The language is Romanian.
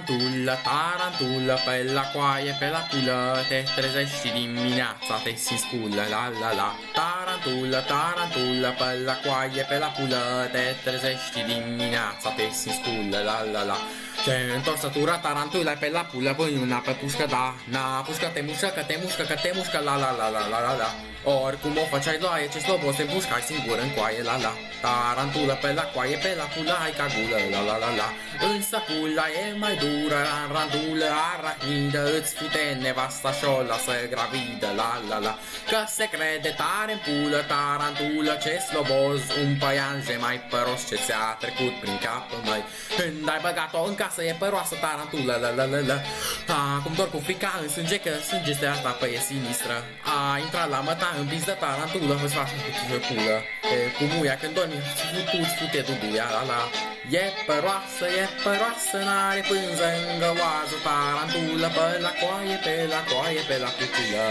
Tarantulă, tarantulă, pe la coaie, pe la pulă Te trezești dimineața, te simți sculă, la la la. Tarantulă, tarantulă, pe la coaie, pe la pulă Te trezești dimineața, te simți sculă, la la la. Ce întorsătura tarantula pe la pulă, pui una pe pușcă, da, na, pușcă te mușcă, că te mușcă, că te mușcă, la la la la la la la Oricum o făceai loaie, ce slobos te pușcai singur în coaie, la la. Tarantulă pe la coaie, pe la pulă, hai ca gulă, la la la la. Însă pula e mai dură, randulă, arachnidă, îți fute nevasta și o lasă gravidă, la la la. Că se crede tare în pulă, tarantulă, ce sloboz, un păianje mai păros ce ți-a trecut prin cap, mai Când ai băgat-o în casă, e păroasă tarantulă, la la la la Acum dor cu frica în sânge, că sânge este asta, pe e sinistră. A intrat la măta în biz de tarantulă, îți faci cu pulă E cu muia când dormi, tu îți fute dubuia, la la. E păroasă, e păroasă, n-are pânză în găoază Tarantulă pe la coaie, pe la coaie, pe la cuculă